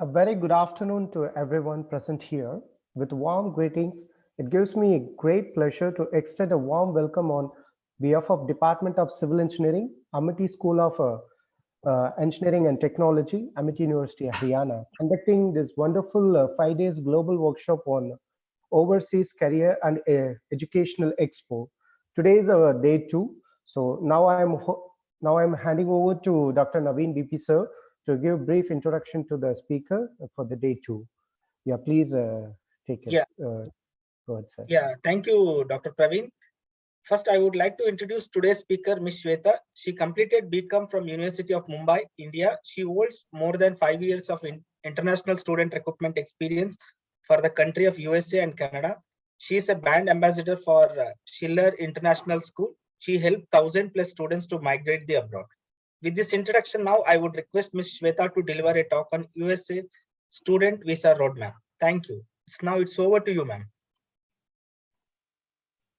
A very good afternoon to everyone present here. With warm greetings, it gives me a great pleasure to extend a warm welcome on behalf of Department of Civil Engineering, Amity School of uh, uh, Engineering and Technology, Amity University, Haryana, conducting this wonderful uh, five days global workshop on Overseas Career and uh, Educational Expo. Today is our day two. So now I'm now I'm handing over to Dr. Naveen BP sir to give a brief introduction to the speaker for the day two. Yeah, please uh, take it. Yeah. Uh, go ahead, sir. Yeah, thank you, Dr. Praveen. First, I would like to introduce today's speaker, Ms. Shweta. She completed BCom from University of Mumbai, India. She holds more than five years of in international student recruitment experience for the country of USA and Canada. She is a brand ambassador for uh, Schiller International School. She helped 1000 plus students to migrate the abroad. With this introduction now, I would request Ms. Shweta to deliver a talk on USA student visa roadmap. Thank you. It's now it's over to you, ma'am.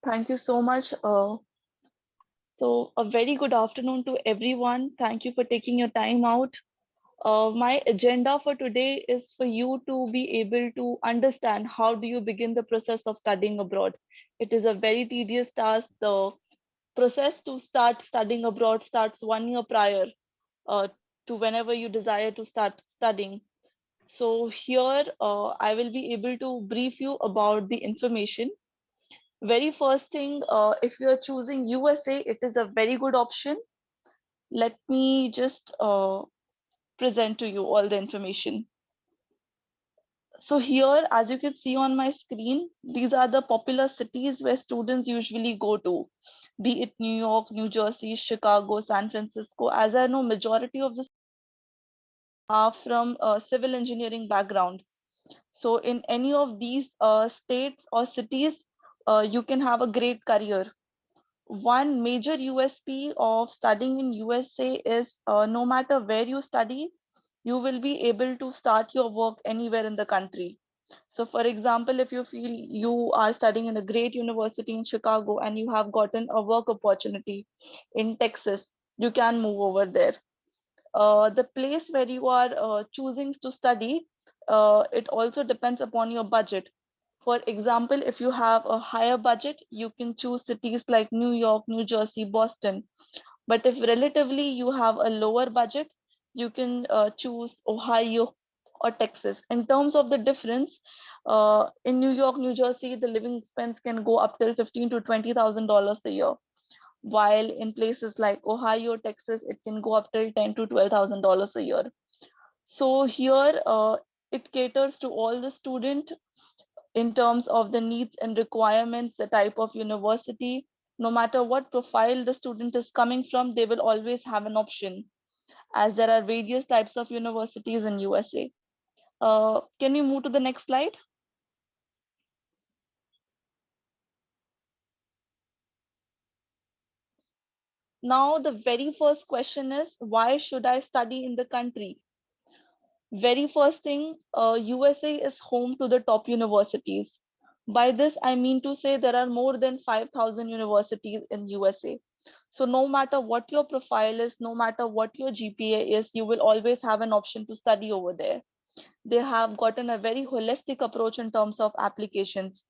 Thank you so much. Uh, so a very good afternoon to everyone. Thank you for taking your time out. Uh, my agenda for today is for you to be able to understand how do you begin the process of studying abroad. It is a very tedious task. The process to start studying abroad starts one year prior uh, to whenever you desire to start studying. So here uh, I will be able to brief you about the information. Very first thing, uh, if you are choosing USA, it is a very good option. Let me just uh, present to you all the information. So here, as you can see on my screen, these are the popular cities where students usually go to, be it New York, New Jersey, Chicago, San Francisco. As I know, majority of the are from a civil engineering background. So in any of these uh, states or cities, uh, you can have a great career one major USP of studying in USA is uh, no matter where you study, you will be able to start your work anywhere in the country. So for example, if you feel you are studying in a great university in Chicago and you have gotten a work opportunity in Texas, you can move over there. Uh, the place where you are uh, choosing to study, uh, it also depends upon your budget. For example, if you have a higher budget, you can choose cities like New York, New Jersey, Boston. But if relatively you have a lower budget, you can uh, choose Ohio or Texas. In terms of the difference, uh, in New York, New Jersey, the living expense can go up till fifteen to twenty thousand dollars a year, while in places like Ohio, Texas, it can go up till ten to twelve thousand dollars a year. So here, uh, it caters to all the student in terms of the needs and requirements, the type of university, no matter what profile the student is coming from, they will always have an option as there are various types of universities in USA. Uh, can we move to the next slide? Now, the very first question is, why should I study in the country? very first thing, uh, USA is home to the top universities. By this, I mean to say there are more than 5,000 universities in USA. So no matter what your profile is, no matter what your GPA is, you will always have an option to study over there. They have gotten a very holistic approach in terms of applications.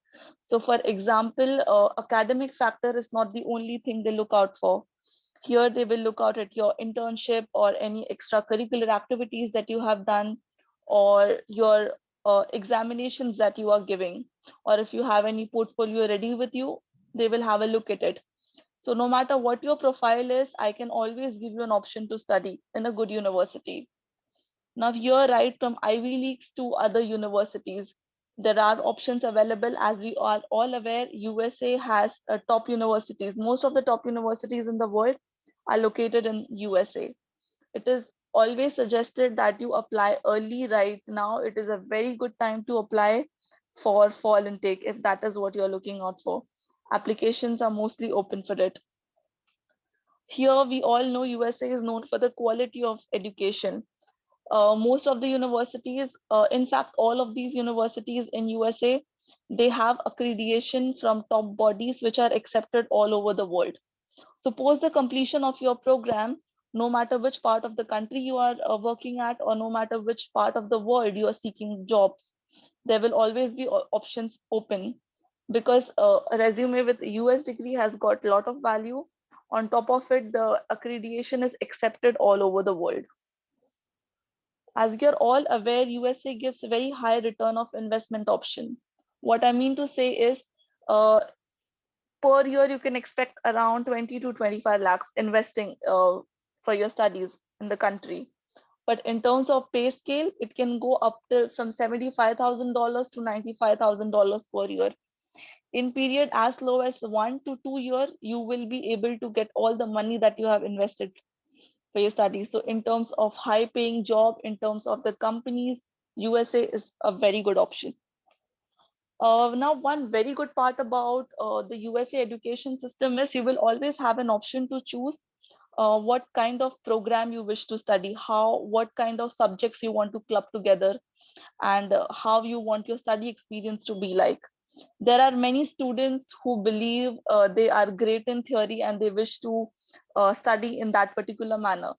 So for example, uh, academic factor is not the only thing they look out for here they will look out at your internship or any extracurricular activities that you have done or your uh, examinations that you are giving or if you have any portfolio ready with you they will have a look at it so no matter what your profile is i can always give you an option to study in a good university now here right from ivy leagues to other universities there are options available as we are all aware usa has uh, top universities most of the top universities in the world are located in USA. It is always suggested that you apply early right now. It is a very good time to apply for fall intake if that is what you're looking out for. Applications are mostly open for it. Here we all know USA is known for the quality of education. Uh, most of the universities, uh, in fact, all of these universities in USA, they have accreditation from top bodies which are accepted all over the world. Suppose the completion of your program no matter which part of the country you are uh, working at or no matter which part of the world you are seeking jobs there will always be options open because uh, a resume with us degree has got a lot of value. On top of it the accreditation is accepted all over the world. As you're all aware usa gives very high return of investment option. What i mean to say is uh, per year you can expect around 20 to 25 lakhs investing uh, for your studies in the country. But in terms of pay scale it can go up to from $75000 to $95000 per year in period as low as one to two year you will be able to get all the money that you have invested for your studies so in terms of high paying job in terms of the companies usa is a very good option uh, now, one very good part about uh, the USA education system is you will always have an option to choose uh, what kind of program you wish to study, how, what kind of subjects you want to club together, and uh, how you want your study experience to be like. There are many students who believe uh, they are great in theory and they wish to uh, study in that particular manner.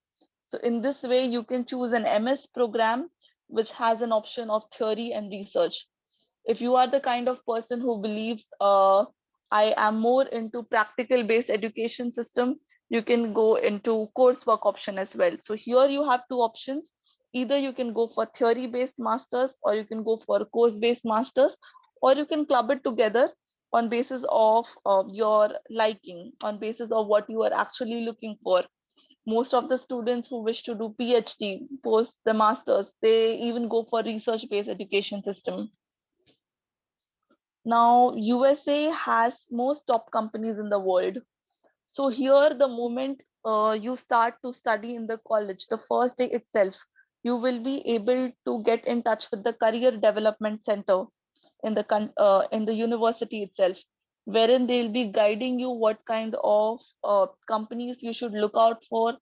So in this way, you can choose an MS program which has an option of theory and research. If you are the kind of person who believes uh, i am more into practical based education system you can go into coursework option as well. So here you have two options. Either you can go for theory based masters or you can go for course based masters or you can club it together on basis of uh, your liking on basis of what you are actually looking for. Most of the students who wish to do phd post the masters they even go for research based education system. Now, USA has most top companies in the world. So here, the moment uh, you start to study in the college, the first day itself, you will be able to get in touch with the career development center in the uh, in the university itself, wherein they'll be guiding you what kind of uh, companies you should look out for,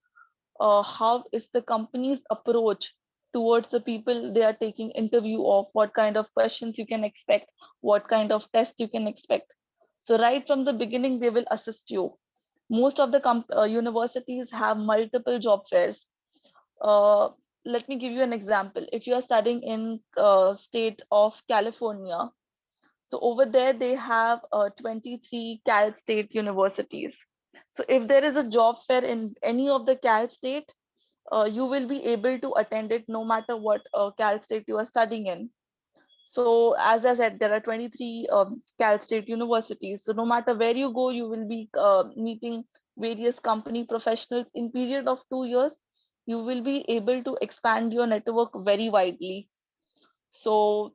uh, how is the company's approach towards the people they are taking interview of, what kind of questions you can expect, what kind of test you can expect. So right from the beginning, they will assist you. Most of the uh, universities have multiple job fairs. Let me give you an example. If you are studying in uh, state of California, so over there they have uh, 23 Cal State universities. So if there is a job fair in any of the Cal State, uh, you will be able to attend it no matter what uh, Cal State you are studying in. So as I said, there are 23 um, Cal State universities. So no matter where you go, you will be uh, meeting various company professionals in period of two years. You will be able to expand your network very widely. So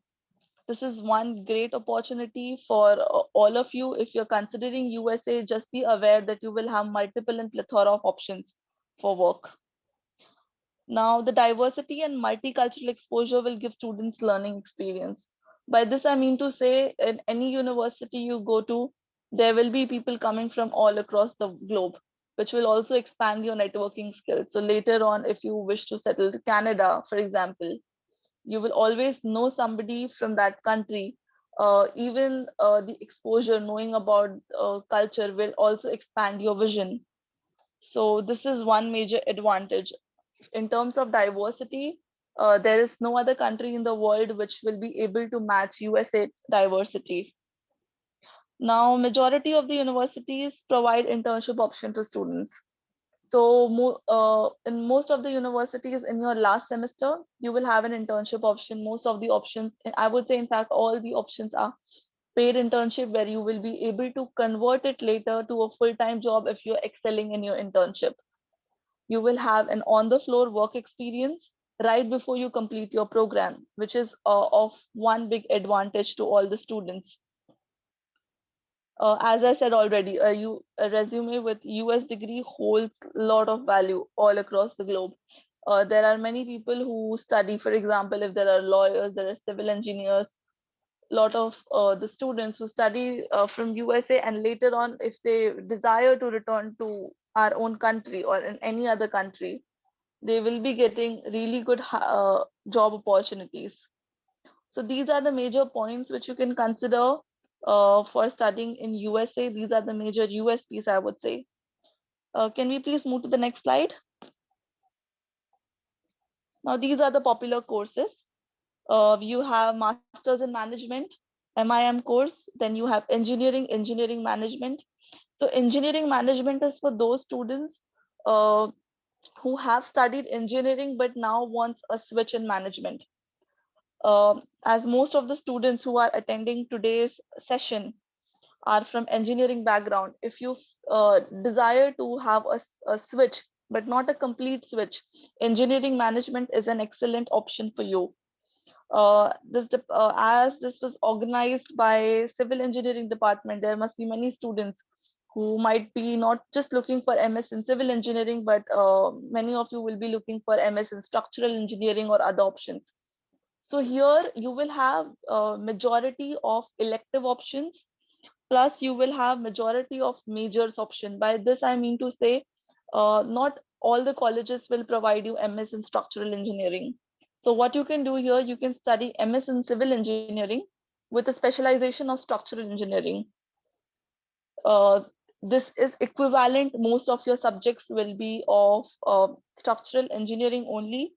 this is one great opportunity for uh, all of you. If you're considering USA, just be aware that you will have multiple and plethora of options for work. Now, the diversity and multicultural exposure will give students learning experience. By this, I mean to say, in any university you go to, there will be people coming from all across the globe, which will also expand your networking skills. So later on, if you wish to settle to Canada, for example, you will always know somebody from that country. Uh, even uh, the exposure, knowing about uh, culture will also expand your vision. So this is one major advantage in terms of diversity, uh, there is no other country in the world which will be able to match USA diversity. Now, majority of the universities provide internship option to students. So uh, in most of the universities in your last semester, you will have an internship option. Most of the options, I would say, in fact, all the options are paid internship where you will be able to convert it later to a full-time job if you're excelling in your internship you will have an on the floor work experience right before you complete your program, which is uh, of one big advantage to all the students. Uh, as I said already, a, U, a resume with US degree holds a lot of value all across the globe. Uh, there are many people who study, for example, if there are lawyers, there are civil engineers, a lot of uh, the students who study uh, from USA and later on, if they desire to return to our own country or in any other country, they will be getting really good uh, job opportunities. So these are the major points which you can consider uh, for studying in USA. These are the major USPs, I would say. Uh, can we please move to the next slide? Now, these are the popular courses. Uh, you have Masters in Management, MIM course, then you have Engineering, Engineering Management. So Engineering Management is for those students uh, who have studied engineering but now wants a switch in management. Uh, as most of the students who are attending today's session are from engineering background, if you uh, desire to have a, a switch but not a complete switch, engineering management is an excellent option for you. Uh, this uh, as this was organized by civil engineering department, there must be many students who might be not just looking for MS in civil engineering, but uh, many of you will be looking for MS in structural engineering or other options. So here you will have a majority of elective options, plus you will have majority of majors option. By this, I mean to say, uh, not all the colleges will provide you MS in structural engineering. So what you can do here, you can study MS in civil engineering with a specialization of structural engineering. Uh, this is equivalent. Most of your subjects will be of uh, structural engineering only.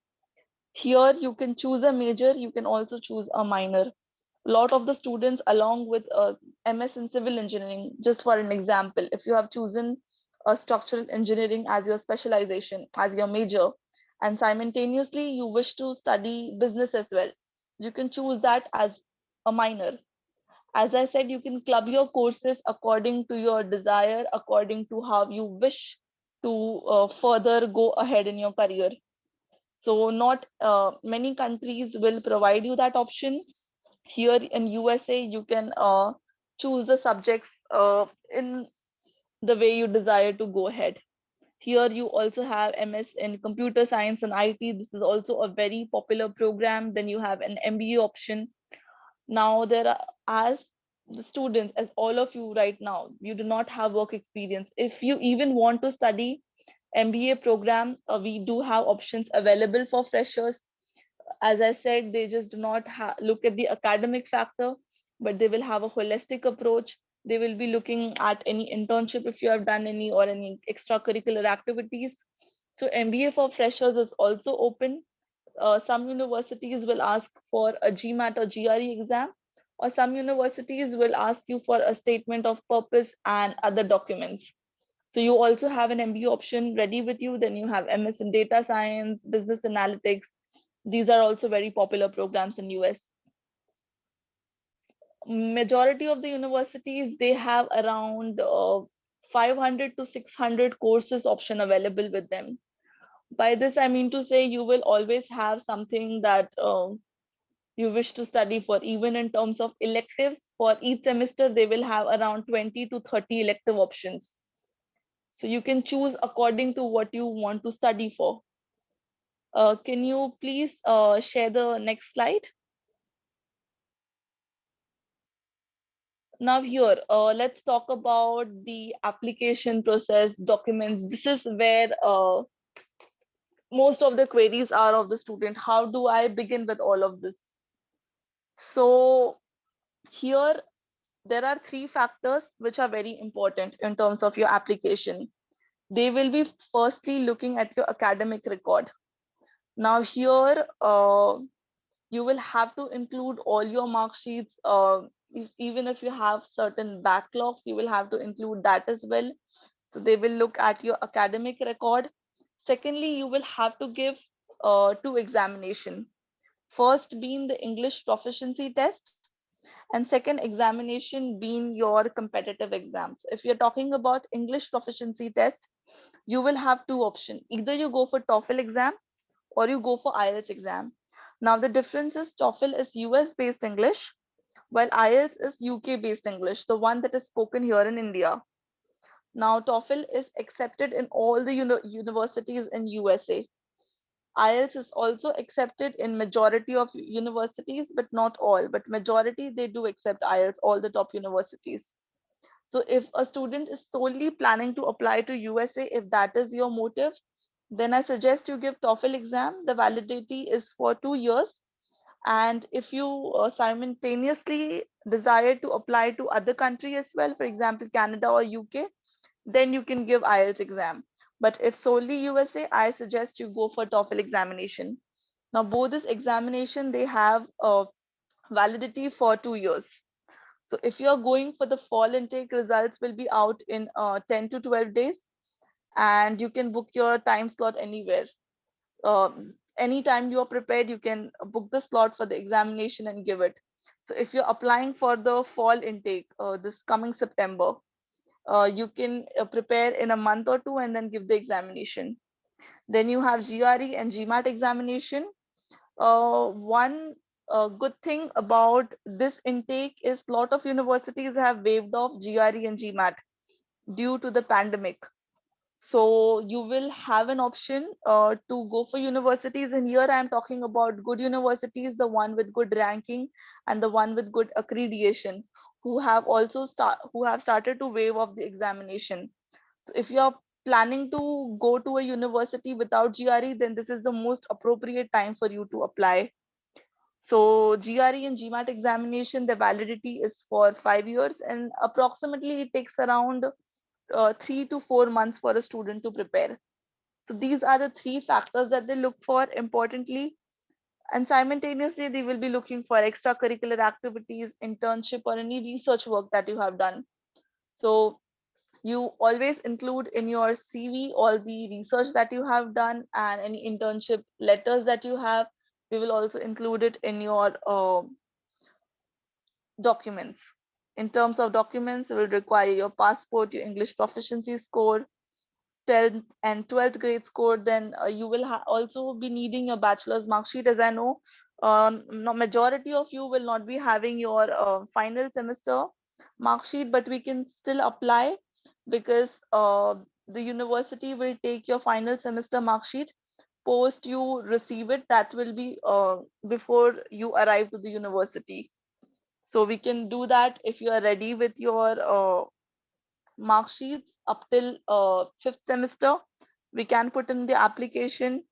Here you can choose a major, you can also choose a minor. A lot of the students along with uh, MS in civil engineering, just for an example, if you have chosen a structural engineering as your specialization, as your major, and simultaneously you wish to study business as well, you can choose that as a minor as I said, you can club your courses according to your desire, according to how you wish to uh, further go ahead in your career. So not uh, many countries will provide you that option. Here in USA, you can uh, choose the subjects uh, in the way you desire to go ahead. Here you also have MS in computer science and IT. This is also a very popular program. Then you have an MBA option now there are as the students as all of you right now you do not have work experience if you even want to study mba program uh, we do have options available for freshers. As i said they just do not look at the academic factor but they will have a holistic approach. They will be looking at any internship if you have done any or any extracurricular activities. So mba for freshers is also open. Uh, some universities will ask for a GMAT or GRE exam, or some universities will ask you for a statement of purpose and other documents. So you also have an MBA option ready with you. Then you have MS in data science, business analytics. These are also very popular programs in US. Majority of the universities, they have around uh, 500 to 600 courses option available with them by this i mean to say you will always have something that um, you wish to study for even in terms of electives for each semester they will have around 20 to 30 elective options so you can choose according to what you want to study for. Uh, can you please uh, share the next slide? Now here uh, let's talk about the application process documents. This is where uh, most of the queries are of the student. How do i begin with all of this? So here there are three factors which are very important in terms of your application. They will be firstly looking at your academic record. Now here uh, you will have to include all your mark sheets uh, if, even if you have certain backlogs you will have to include that as well. So they will look at your academic record. Secondly, you will have to give uh, two examination. First being the English proficiency test and second examination being your competitive exams. If you're talking about English proficiency test, you will have two options. Either you go for TOEFL exam or you go for IELTS exam. Now the difference is TOEFL is US based English while IELTS is UK based English, the one that is spoken here in India. Now TOEFL is accepted in all the uni universities in USA. IELTS is also accepted in majority of universities, but not all, but majority they do accept IELTS, all the top universities. So if a student is solely planning to apply to USA, if that is your motive, then I suggest you give TOEFL exam. The validity is for two years. And if you uh, simultaneously desire to apply to other country as well, for example, Canada or UK, then you can give IELTS exam. But if solely USA, I suggest you go for TOEFL examination. Now, both this examination, they have a validity for two years. So if you're going for the fall intake, results will be out in uh, 10 to 12 days, and you can book your time slot anywhere. Um, anytime you are prepared, you can book the slot for the examination and give it. So if you're applying for the fall intake uh, this coming September, uh, you can uh, prepare in a month or two and then give the examination. Then you have GRE and GMAT examination. Uh, one uh, good thing about this intake is a lot of universities have waived off GRE and GMAT due to the pandemic. So you will have an option uh, to go for universities. And here I'm talking about good universities, the one with good ranking and the one with good accreditation, who have also start who have started to waive off the examination. So if you're planning to go to a university without GRE, then this is the most appropriate time for you to apply. So GRE and GMAT examination, the validity is for five years and approximately it takes around uh, three to four months for a student to prepare. So these are the three factors that they look for importantly. And simultaneously, they will be looking for extracurricular activities, internship, or any research work that you have done. So you always include in your CV all the research that you have done and any internship letters that you have. We will also include it in your uh, documents in terms of documents, it will require your passport, your English proficiency score, 10th and 12th grade score. Then uh, you will also be needing your bachelor's mark sheet. As I know, um, majority of you will not be having your uh, final semester mark sheet, but we can still apply because uh, the university will take your final semester mark sheet post you receive it that will be uh, before you arrive to the university so we can do that if you are ready with your uh, mark sheets up till uh, fifth semester. We can put in the application.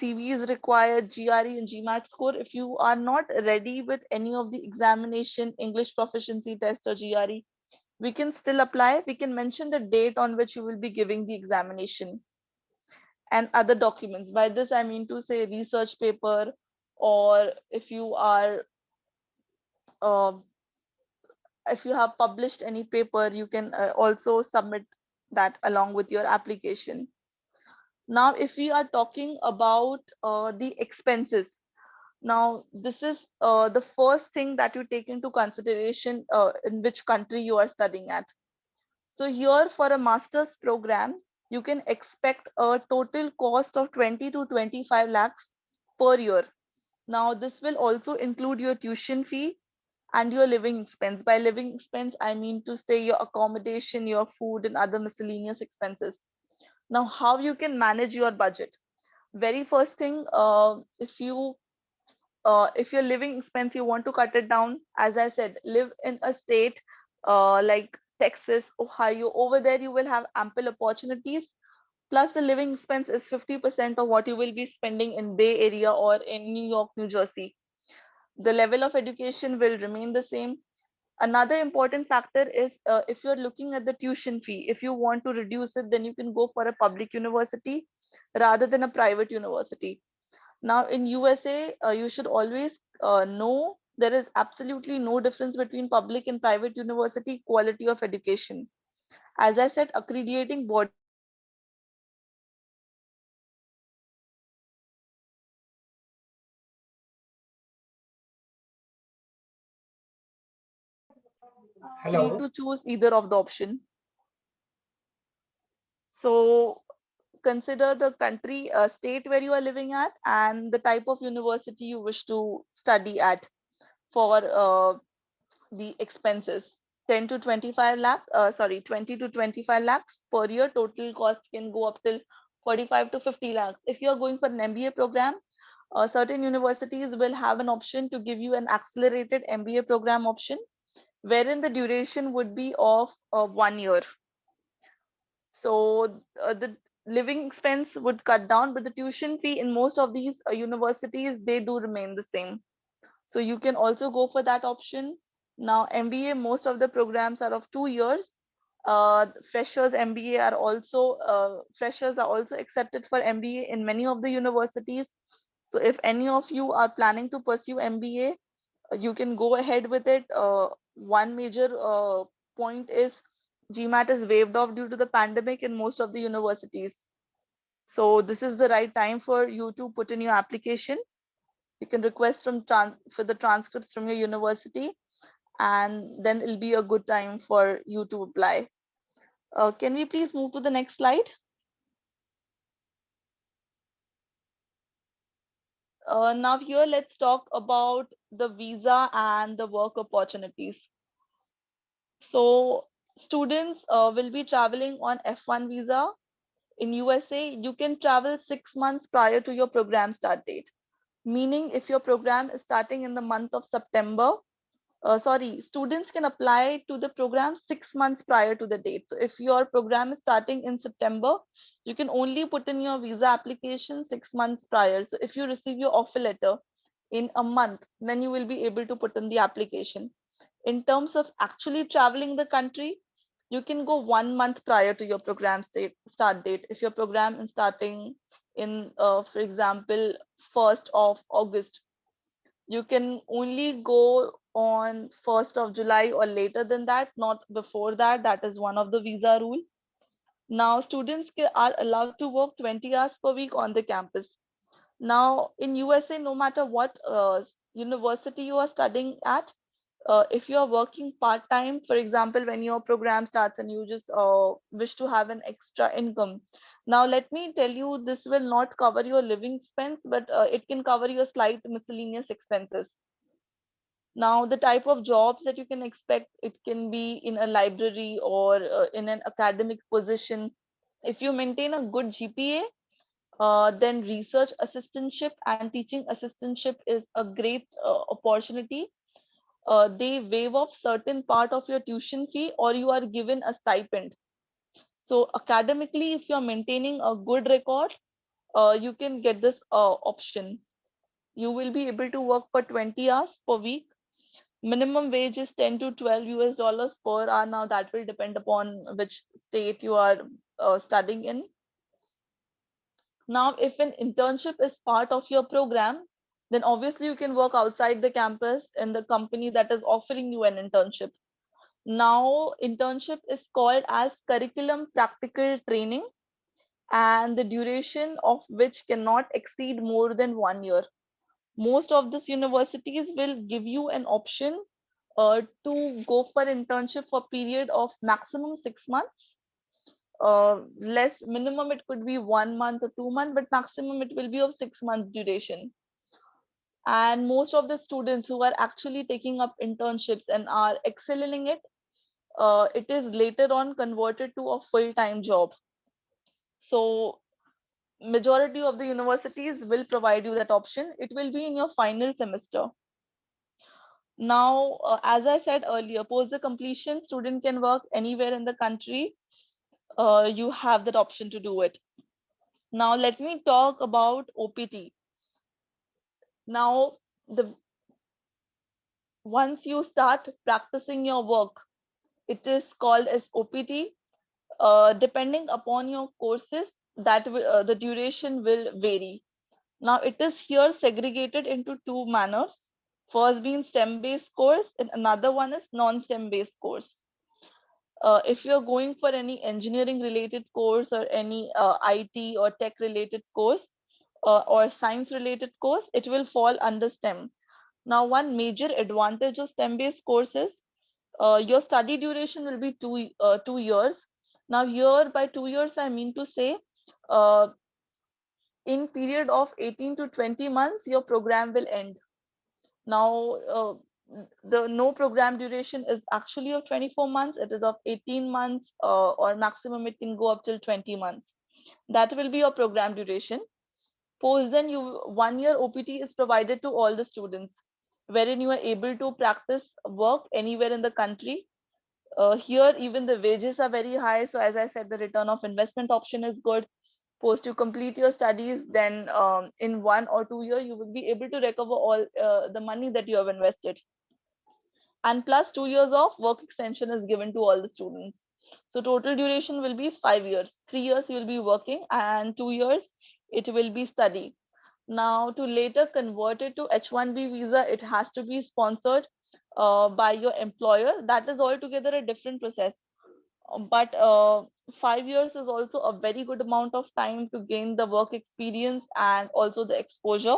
CV is required, GRE and GMAT score. If you are not ready with any of the examination, English proficiency test or GRE, we can still apply. We can mention the date on which you will be giving the examination and other documents. By this, I mean to say research paper, or if you are uh, if you have published any paper, you can uh, also submit that along with your application. Now, if we are talking about uh, the expenses, now this is uh, the first thing that you take into consideration uh, in which country you are studying at. So here for a master's program, you can expect a total cost of 20 to 25 lakhs per year. Now, this will also include your tuition fee, and your living expense. By living expense, I mean to say your accommodation, your food, and other miscellaneous expenses. Now, how you can manage your budget? Very first thing, uh, if you uh, if your living expense you want to cut it down, as I said, live in a state uh, like Texas, Ohio. Over there, you will have ample opportunities. Plus, the living expense is 50% of what you will be spending in Bay Area or in New York, New Jersey the level of education will remain the same. Another important factor is uh, if you're looking at the tuition fee, if you want to reduce it, then you can go for a public university rather than a private university. Now in USA, uh, you should always uh, know there is absolutely no difference between public and private university quality of education. As I said, accrediting body Hello. free to choose either of the option. So consider the country, uh, state where you are living at and the type of university you wish to study at for uh, the expenses. 10 to 25 lakh, uh, sorry, 20 to 25 lakhs per year. Total cost can go up till 45 to 50 lakhs. If you're going for an MBA program, uh, certain universities will have an option to give you an accelerated MBA program option wherein the duration would be of uh, one year. So uh, the living expense would cut down, but the tuition fee in most of these uh, universities, they do remain the same. So you can also go for that option. Now MBA, most of the programs are of two years. Uh, freshers MBA are also, uh, freshers are also accepted for MBA in many of the universities. So if any of you are planning to pursue MBA, uh, you can go ahead with it. Uh, one major uh, point is GMAT is waived off due to the pandemic in most of the universities. So this is the right time for you to put in your application. You can request from for the transcripts from your university, and then it'll be a good time for you to apply. Uh, can we please move to the next slide? Uh, now here let's talk about the visa and the work opportunities. So students uh, will be traveling on F1 visa. In USA, you can travel six months prior to your program start date. Meaning if your program is starting in the month of September, uh, sorry, students can apply to the program six months prior to the date. So if your program is starting in September, you can only put in your visa application six months prior. So if you receive your offer letter in a month, then you will be able to put in the application. In terms of actually traveling the country, you can go one month prior to your program state, start date. If your program is starting in, uh, for example, 1st of August, you can only go on 1st of July or later than that, not before that. That is one of the visa rule. Now students are allowed to work 20 hours per week on the campus. Now in USA, no matter what uh, university you are studying at, uh, if you are working part-time, for example, when your program starts and you just uh, wish to have an extra income. Now, let me tell you, this will not cover your living expense, but uh, it can cover your slight miscellaneous expenses. Now, the type of jobs that you can expect, it can be in a library or uh, in an academic position. If you maintain a good GPA, uh, then research assistantship and teaching assistantship is a great uh, opportunity. Uh, they waive off certain part of your tuition fee or you are given a stipend. So academically, if you're maintaining a good record, uh, you can get this uh, option. You will be able to work for 20 hours per week minimum wage is 10 to 12 US dollars per hour. Now that will depend upon which state you are uh, studying in. Now, if an internship is part of your program, then obviously you can work outside the campus in the company that is offering you an internship. Now, internship is called as curriculum practical training and the duration of which cannot exceed more than one year most of these universities will give you an option uh, to go for internship for a period of maximum six months. Uh, less minimum it could be one month or two months but maximum it will be of six months duration. And most of the students who are actually taking up internships and are excelling it uh, it is later on converted to a full-time job. So majority of the universities will provide you that option. It will be in your final semester. Now, uh, as I said earlier, post the completion, student can work anywhere in the country. Uh, you have that option to do it. Now, let me talk about OPT. Now, the once you start practicing your work, it is called as OPT. Uh, depending upon your courses, that uh, the duration will vary. Now it is here segregated into two manners. First being STEM based course and another one is non-STEM based course. Uh, if you're going for any engineering related course or any uh, IT or tech related course uh, or science related course, it will fall under STEM. Now, one major advantage of STEM based courses, uh, your study duration will be two, uh, two years. Now here by two years, I mean to say uh, in period of 18 to 20 months, your program will end. Now, uh, the no program duration is actually of 24 months. It is of 18 months uh, or maximum it can go up till 20 months. That will be your program duration. Post then you one year OPT is provided to all the students wherein you are able to practice work anywhere in the country. Uh, here even the wages are very high. So as I said, the return of investment option is good post you complete your studies then um, in one or two year you will be able to recover all uh, the money that you have invested and plus two years of work extension is given to all the students so total duration will be five years three years you will be working and two years it will be study Now, to later convert it to H1B visa, it has to be sponsored uh, by your employer. That is altogether a different process. But uh, five years is also a very good amount of time to gain the work experience and also the exposure.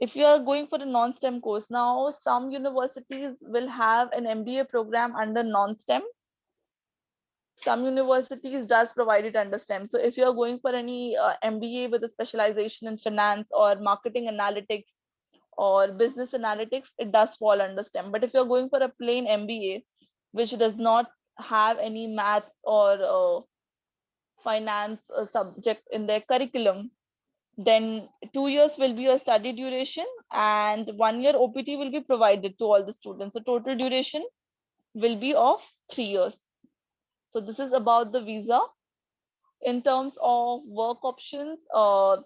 If you are going for a non-STEM course, now some universities will have an MBA program under non-STEM some universities does provide it under STEM. So if you're going for any uh, MBA with a specialization in finance or marketing analytics or business analytics, it does fall under STEM. But if you're going for a plain MBA, which does not have any math or uh, finance uh, subject in their curriculum, then two years will be a study duration and one year OPT will be provided to all the students. So total duration will be of three years. So this is about the visa. In terms of work options, uh,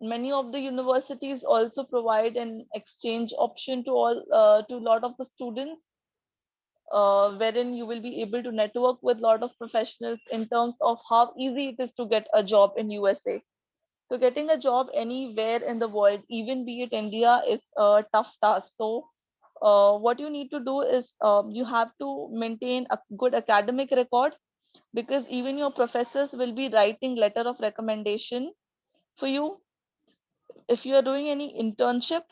many of the universities also provide an exchange option to all uh, to a lot of the students, uh, wherein you will be able to network with a lot of professionals in terms of how easy it is to get a job in USA. So getting a job anywhere in the world, even be it India, is a tough task. So uh, what you need to do is um, you have to maintain a good academic record because even your professors will be writing letter of recommendation for you if you are doing any internship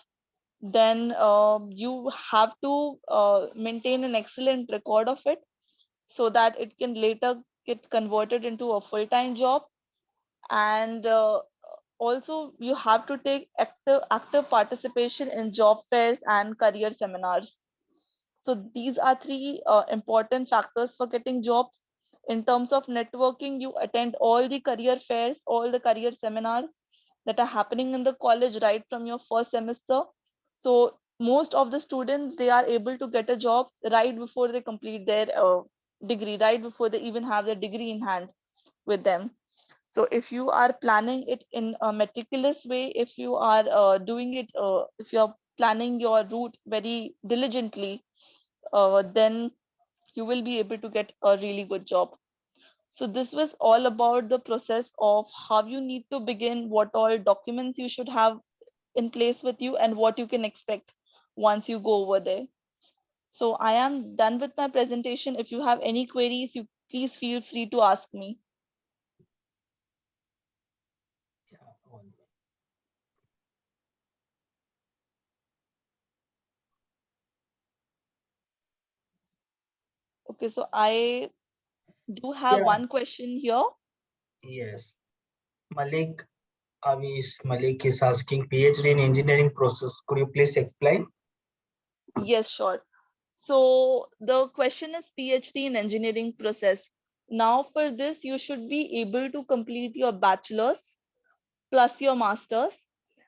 then uh, you have to uh, maintain an excellent record of it so that it can later get converted into a full-time job. And uh, also you have to take active active participation in job fairs and career seminars. So these are three uh, important factors for getting jobs. In terms of networking you attend all the career fairs all the career seminars that are happening in the college right from your first semester so most of the students they are able to get a job right before they complete their uh, degree right before they even have their degree in hand with them. So if you are planning it in a meticulous way if you are uh, doing it uh, if you're planning your route very diligently uh, then you will be able to get a really good job. So this was all about the process of how you need to begin what all documents you should have in place with you and what you can expect once you go over there so i am done with my presentation if you have any queries you please feel free to ask me Yeah, one minute. okay so i do have Yeah. one question here Yes. Malik Avis Malik is asking PhD in engineering process. Could you please explain? Yes, sure. So the question is PhD in engineering process. Now for this, you should be able to complete your bachelor's plus your master's.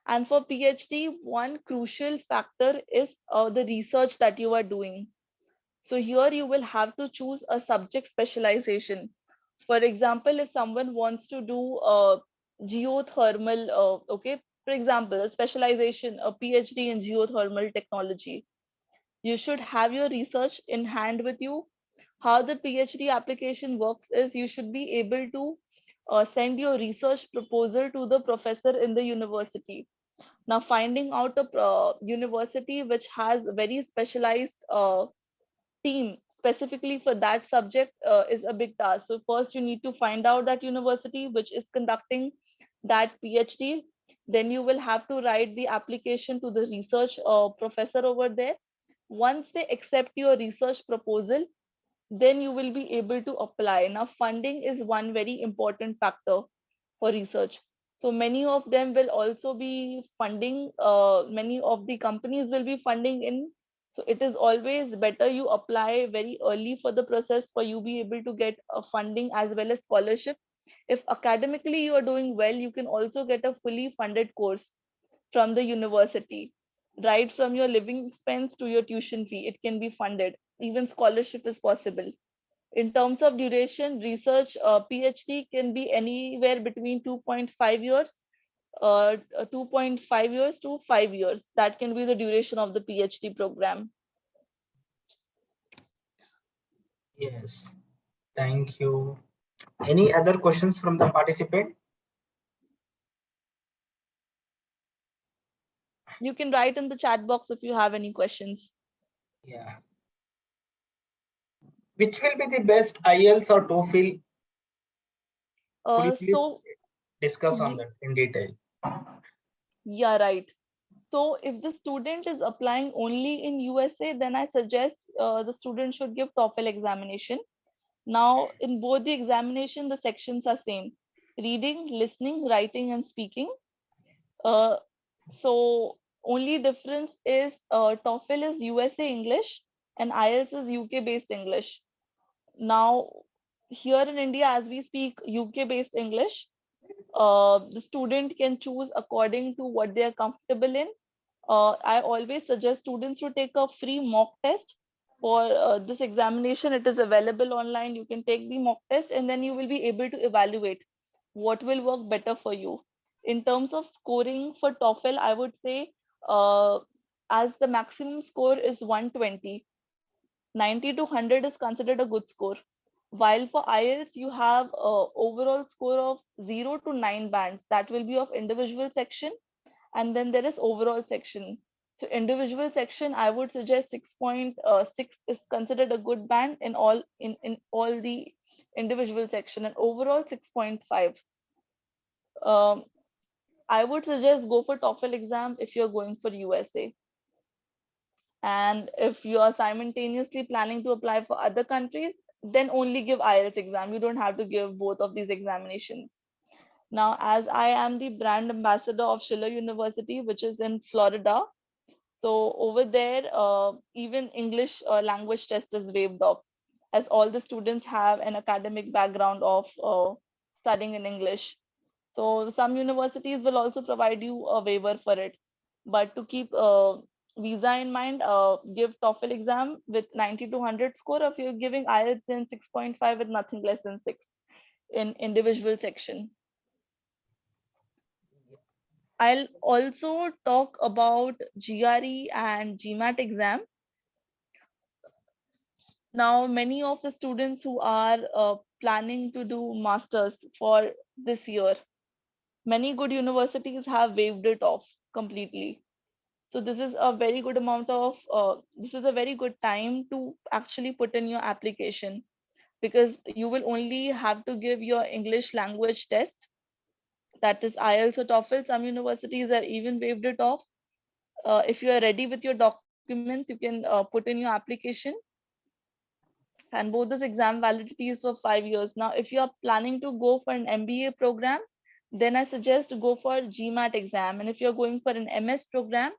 And for PhD, one crucial factor is uh, the research that you are doing. So here you will have to choose a subject specialization. For example, if someone wants to do a geothermal, uh, okay, for example, a specialization, a PhD in geothermal technology, you should have your research in hand with you. How the PhD application works is you should be able to uh, send your research proposal to the professor in the university. Now, finding out a uh, university which has a very specialized uh, team specifically for that subject uh, is a big task. So first you need to find out that university which is conducting that PhD. Then you will have to write the application to the research uh, professor over there. Once they accept your research proposal, then you will be able to apply. Now funding is one very important factor for research. So many of them will also be funding, uh, many of the companies will be funding in so it is always better you apply very early for the process for you be able to get a funding as well as scholarship. If academically you are doing well you can also get a fully funded course from the university right from your living expense to your tuition fee it can be funded. Even scholarship is possible. In terms of duration research uh, phd can be anywhere between 2.5 years uh, uh, 2.5 years to 5 years that can be the duration of the phd program Yes. Thank you. Any other questions from the participant? you can write in the chat box if you have any questions. Yeah. Which will be the best IELTS or TOEFL? Uh, please so discuss on that in detail? Yeah, right. So if the student is applying only in USA, then I suggest uh, the student should give TOEFL examination. Now, in both the examination, the sections are same: reading, listening, writing, and speaking. Uh, so only difference is uh, TOEFL is USA English and IELTS is UK based English. Now, here in India, as we speak UK based English, uh, the student can choose according to what they are comfortable in. Uh, I always suggest students to take a free mock test for uh, this examination. It is available online. You can take the mock test and then you will be able to evaluate what will work better for you. In terms of scoring for TOEFL, I would say uh, as the maximum score is 120, 90 to 100 is considered a good score while for IELTS you have a overall score of 0 to 9 bands. That will be of individual section. And then there is overall section. So individual section I would suggest 6.6 is considered a good band in all in, in all the individual section. And overall 6.5 um, I would suggest go for TOEFL exam if you're going for USA and if you are simultaneously planning to apply for other countries then only give IELTS exam. You don't have to give both of these examinations. Now, as I am the brand ambassador of Schiller University, which is in Florida, so over there, uh, even English uh, language test is waived off, as all the students have an academic background of uh, studying in English. So some universities will also provide you a waiver for it. But to keep uh, visa in mind, uh, give TOEFL exam with 90 to 100 score. If you're giving IELTS in 6.5 with nothing less than six in individual section. I'll also talk about GRE and GMAT exam. Now, many of the students who are uh, planning to do masters for this year, many good universities have waived it off completely. So this is a very good amount of, uh, this is a very good time to actually put in your application because you will only have to give your English language test. That is IELTS or TOEFL. Some universities are even waived it off. Uh, if you are ready with your documents, you can uh, put in your application. And both this exam validity is for five years. Now, if you are planning to go for an MBA program, then I suggest to go for GMAT exam. And if you're going for an MS program,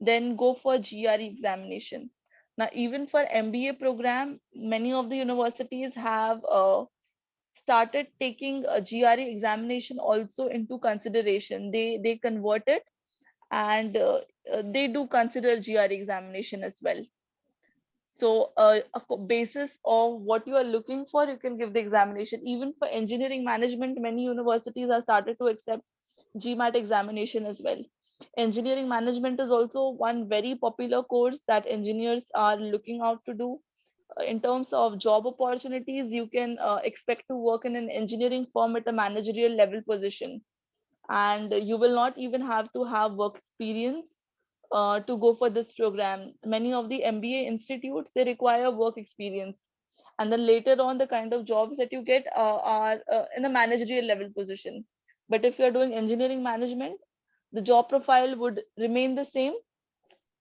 then go for GRE examination. Now, even for MBA program, many of the universities have uh, started taking a GRE examination also into consideration. They they convert it and uh, uh, they do consider GRE examination as well. So uh, a basis of what you are looking for, you can give the examination. Even for engineering management, many universities have started to accept GMAT examination as well. Engineering management is also one very popular course that engineers are looking out to do. Uh, In terms of job opportunities, you can uh, expect to work in an engineering firm at a managerial level position. And you will not even have to have work experience uh, to go for this program. Many of the MBA institutes, they require work experience. And then later on, the kind of jobs that you get uh, are uh, in a managerial level position. But if you're doing engineering management, the job profile would remain the same.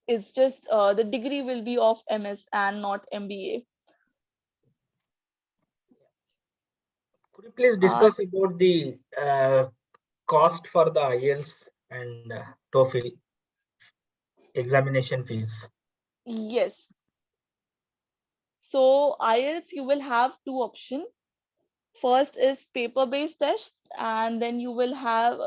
It's just uh, the degree will be of MS and not MBA. Could you please discuss about the uh, cost for the IELTS and uh, TOEFL examination fees? Yes. So IELTS, you will have two options. First is paper-based tests, and then you will have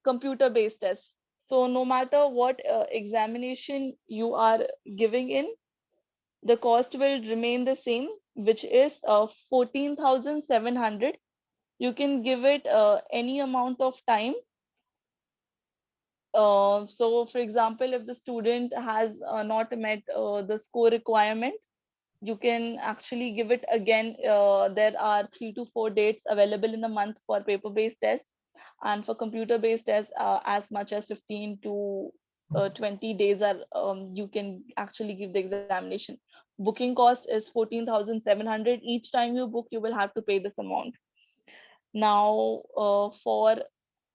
a computer-based tests. So no matter what uh, examination you are giving in, the cost will remain the same, which is uh, 14,700. You can give it uh, any amount of time uh, so for example, if the student has uh, not met uh, the score requirement, you can actually give it again. Uh, there are three to four dates available in a month for paper-based tests. And for computer based tests uh, as much as 15 to uh, 20 days are um, you can actually give the examination. Booking cost is 14700 each time you book you will have to pay this amount. Now uh, for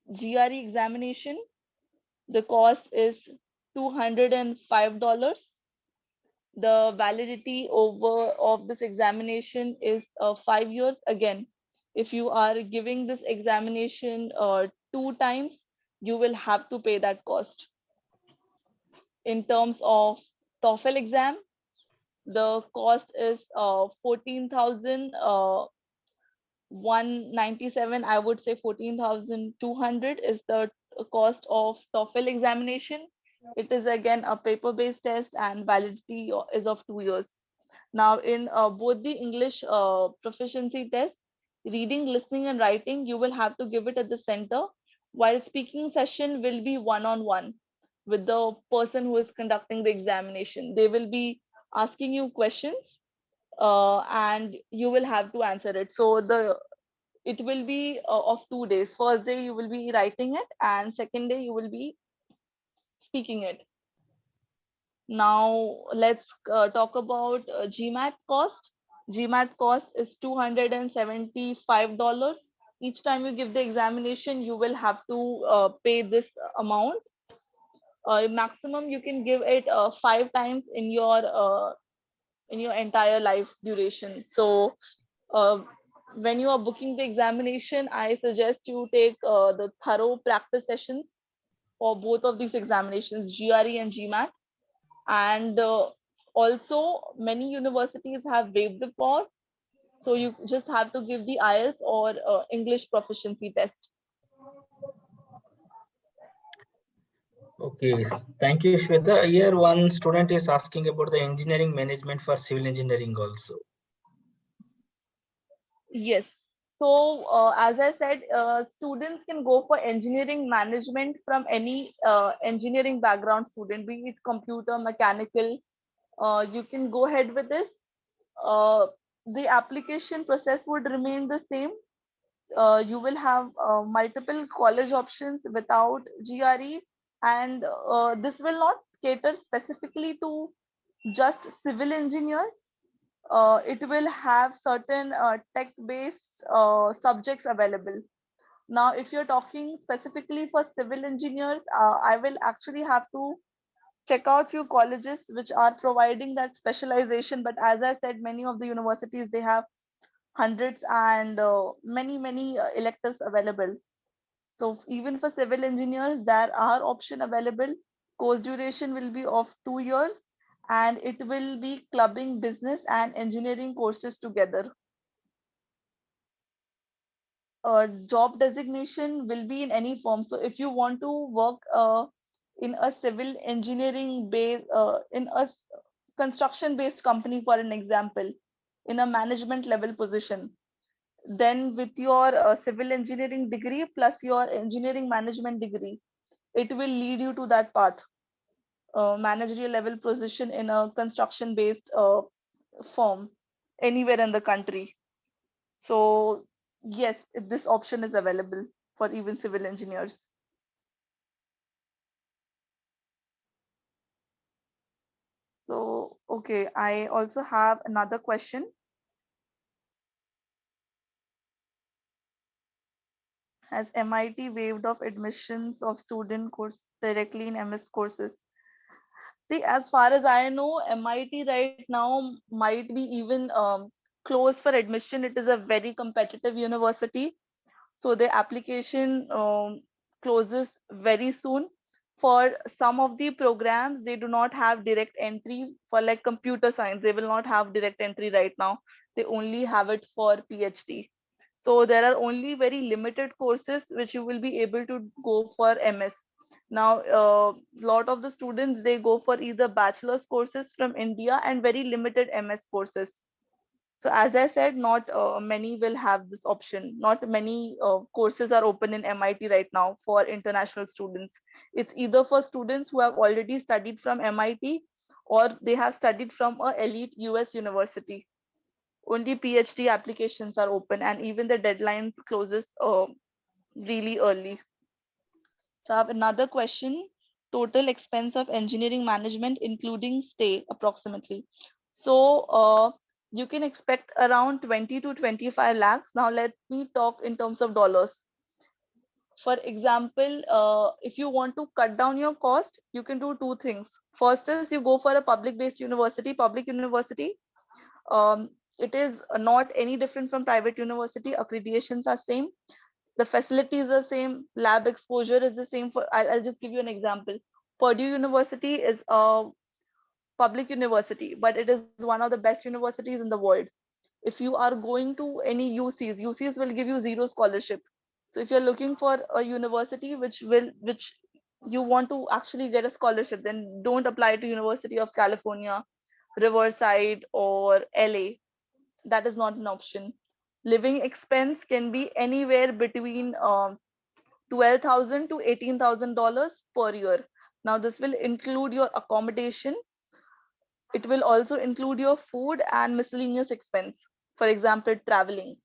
gre examination the cost is $205 the validity over of this examination is uh, five years. Again if you are giving this examination uh, two times you will have to pay that cost in terms of TOEFL exam, the cost is uh, 14,197. I would say 14,200 is the cost of TOEFL examination. It is again a paper-based test and validity is of two years. Now in uh, both the English uh, proficiency test, reading, listening and writing, you will have to give it at the center while speaking session will be one-on-one. -on -one with the person who is conducting the examination. They will be asking you questions uh, and you will have to answer it. So the it will be uh, of two days. First day you will be writing it and second day you will be speaking it. Now let's uh, talk about uh, GMAT cost. GMAT cost is $275. Each time you give the examination, you will have to uh, pay this amount. Uh, maximum you can give it uh, five times in your uh, in your entire life duration. So uh, when you are booking the examination i suggest you take uh, the thorough practice sessions for both of these examinations gre and gmat and also many universities have waived the cost so you just have to give the ielts or english proficiency test Okay, thank you, Shweta. Here one student is asking about the engineering management for civil engineering also. Yes. So uh, as I said, uh, students can go for engineering management from any uh, engineering background student, be it computer, mechanical. Uh, you can go ahead with this. Uh, the application process would remain the same. Uh, you will have multiple college options without GRE and uh, this will not cater specifically to just civil engineers. Uh, it will have certain uh, tech-based uh, subjects available. Now, if you're talking specifically for civil engineers, uh, I will actually have to check out few colleges which are providing that specialization. But as I said, many of the universities, they have hundreds and uh, many, many electives available. So even for civil engineers, there are option available. Course duration will be of two years and it will be clubbing business and engineering courses together. A job designation will be in any form. So if you want to work uh, in a civil engineering base, uh, in a construction based company, for an example, in a management level position, then with your uh, civil engineering degree plus your engineering management degree it will lead you to that path. Uh, managerial level position in a construction based uh, firm anywhere in the country. So yes this option is available for even civil engineers so okay i also have another question has MIT waived off admissions of student course directly in MS courses? See, as far as I know, MIT right now might be even um, closed for admission. It is a very competitive university. So the application um, closes very soon. For some of the programs, they do not have direct entry for like computer science. They will not have direct entry right now. They only have it for PhD. So there are only very limited courses which you will be able to go for MS. Now, a uh, lot of the students, they go for either bachelor's courses from India and very limited MS courses. So as I said, not uh, many will have this option. Not many uh, courses are open in MIT right now for international students. It's either for students who have already studied from MIT or they have studied from a elite US university only PhD applications are open and even the deadlines closes uh, really early. So I have another question. Total expense of engineering management, including stay, approximately. So uh, you can expect around 20 to 25 lakhs. Now let me talk in terms of dollars. For example, uh, if you want to cut down your cost, you can do two things. First is you go for a public-based university, public university. Um, it is not any different from private university. Accreditations are same. The facilities are same. Lab exposure is the same. For I'll, I'll just give you an example. Purdue University is a public university, but it is one of the best universities in the world. If you are going to any UCs, UCs will give you zero scholarship. So if you're looking for a university which will which you want to actually get a scholarship, then don't apply to University of California, Riverside, or LA. That is not an option. Living expense can be anywhere between um, twelve thousand to eighteen thousand dollars per year. Now this will include your accommodation. It will also include your food and miscellaneous expense. For example, traveling.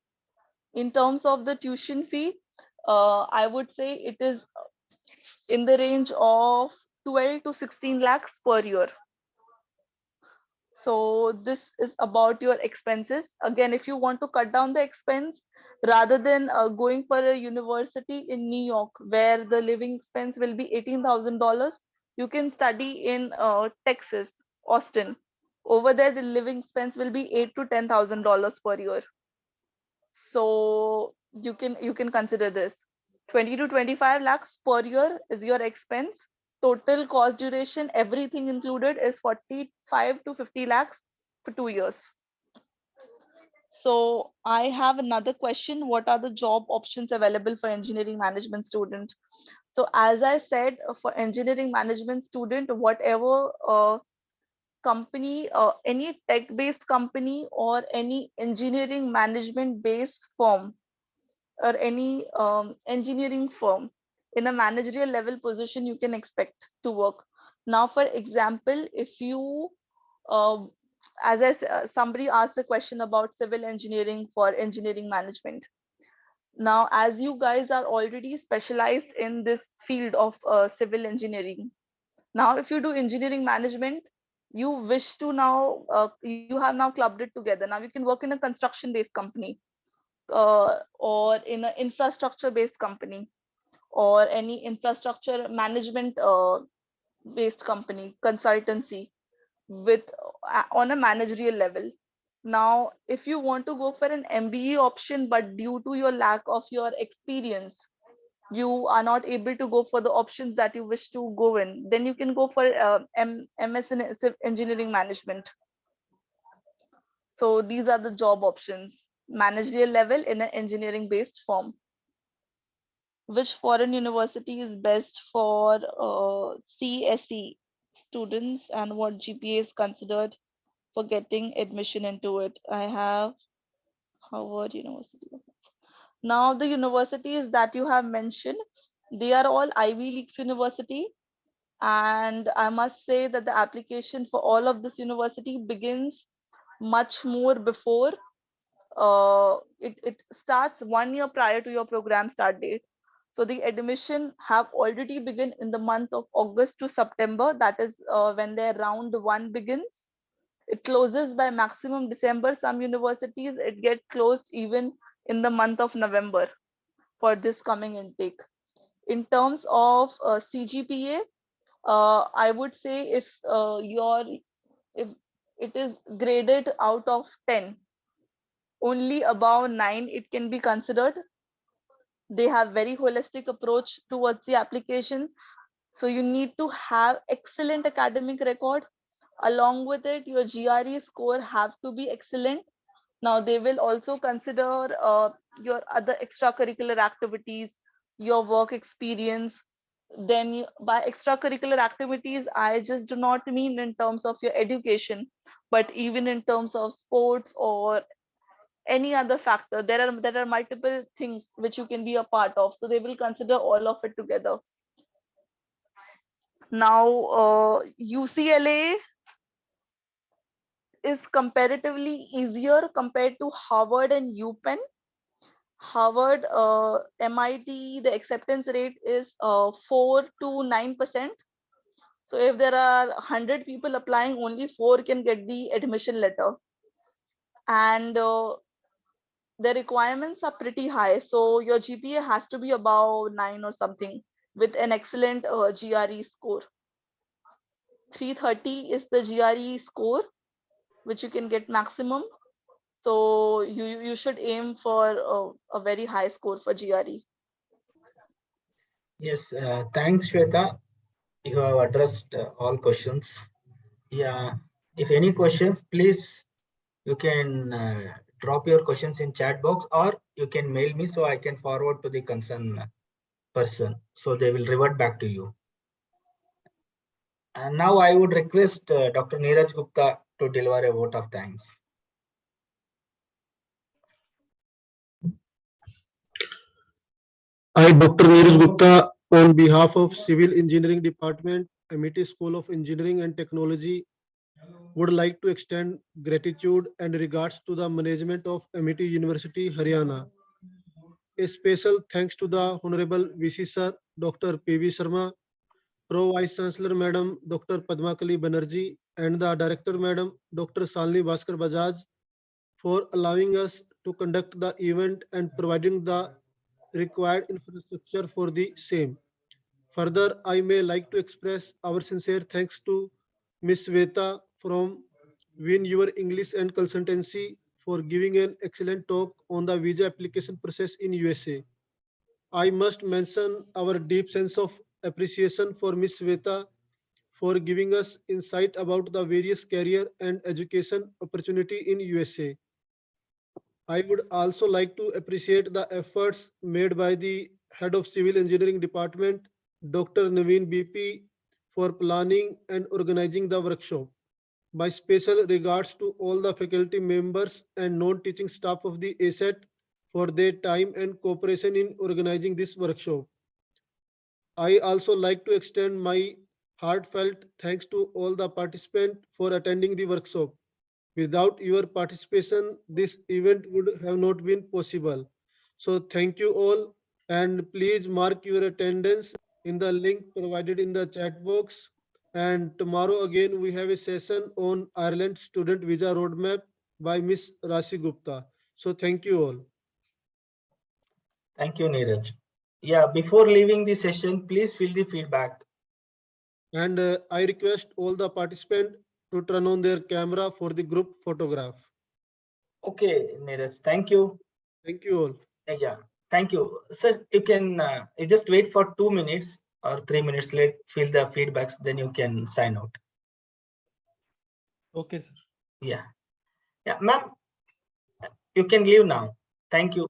In terms of the tuition fee, uh, I would say it is in the range of 12 to 16 lakhs per year. So this is about your expenses. Again, if you want to cut down the expense, rather than uh, going for a university in New York, where the living expense will be $18,000, you can study in uh, Texas, Austin. Over there, the living expense will be eight to $10,000 per year. So you can you can consider this 20 to 25 lakhs per year is your expense total cost duration everything included is 45 to 50 lakhs for two years so i have another question what are the job options available for engineering management student so as i said for engineering management student whatever uh, company uh, any tech based company or any engineering management based firm or any um, engineering firm in a managerial level position you can expect to work. Now for example if you uh, as i uh, somebody asked a question about civil engineering for engineering management. Now as you guys are already specialized in this field of uh, civil engineering now if you do engineering management you wish to now uh, you have now clubbed it together. Now you can work in a construction based company uh, or in an infrastructure based company or any infrastructure management uh, based company consultancy with uh, on a managerial level. Now if you want to go for an mba option but due to your lack of your experience you are not able to go for the options that you wish to go in then you can go for uh, ms in engineering management so these are the job options managerial level in an engineering based firm which foreign university is best for uh, CSE students and what GPA is considered for getting admission into it. I have Harvard University. Now the universities that you have mentioned, they are all Ivy League university. And I must say that the application for all of this university begins much more before uh, it, it starts one year prior to your program start date. So the admission have already begun in the month of August to September. That is uh, when their round one begins. It closes by maximum December. Some universities, it get closed even in the month of November for this coming intake. In terms of uh, CGPA, uh, I would say if uh, your if it is graded out of 10, only above 9 it can be considered. They have very holistic approach towards the application. So you need to have excellent academic record. Along with it your gre score have to be excellent now they will also consider uh, your other extracurricular activities your work experience. Then you, by extracurricular activities i just do not mean in terms of your education but even in terms of sports or any other factor. There are there are multiple things which you can be a part of so they will consider all of it together. Now uh, ucla is comparatively easier compared to harvard and upenn Harvard, uh, MIT, the acceptance rate is uh, 4 to 9%. So if there are 100 people applying, only four can get the admission letter. And uh, the requirements are pretty high. So your GPA has to be above 9 or something with an excellent uh, GRE score. 330 is the GRE score, which you can get maximum. So you you should aim for a, a very high score for. GRE. Yes, uh, thanks, Shweta. You have addressed uh, all questions. Yeah, if any questions, please, you can uh, drop your questions in chat box or you can mail me so I can forward to the concerned person. So they will revert back to you. And now I would request uh, Dr. Neeraj Gupta to deliver a vote of thanks. I, Dr. Neeraj Gupta, on behalf of Civil Engineering Department, Amity School of Engineering and Technology, would like to extend gratitude and regards to the management of Amity University, Haryana. A special thanks to the Honorable VC Sir, Dr. P.V. Sharma, Pro Vice Chancellor Madam, Dr. Padmakali Banerjee, and the Director Madam, Dr. Shalini Bhaskar Bajaj, for allowing us to conduct the event and providing the required infrastructure for the same. Further, I may like to express our sincere thanks to Ms. Shweta from Win Your English and Consultancy for giving an excellent talk on the visa application process in USA. I must mention our deep sense of appreciation for Ms. Shweta for giving us insight about the various career and education opportunity in USA. I would also like to appreciate the efforts made by the Head of Civil Engineering Department, Dr. Naveen BP, for planning and organizing the workshop. My special regards to all the faculty members and non-teaching staff of the ASET for their time and cooperation in organizing this workshop. I also like to extend my heartfelt thanks to all the participants for attending the workshop. Without your participation, this event would have not been possible. So thank you all and please mark your attendance in the link provided in the chat box. And tomorrow again, we have a session on Ireland Student Visa Roadmap by Miss Rasi Gupta. So thank you all. Thank you, Neeraj. Yeah, before leaving the session, please fill the feedback. And uh, I request all the participants to turn on their camera for the group photograph. Okay, Neeraj, thank you. Thank you all. Uh, Yeah, thank you. Sir, you can uh, you just wait for two minutes or three minutes, late, fill the feedbacks, then you can sign out. Okay, sir. Yeah. Yeah, ma'am, you can leave now. Thank you.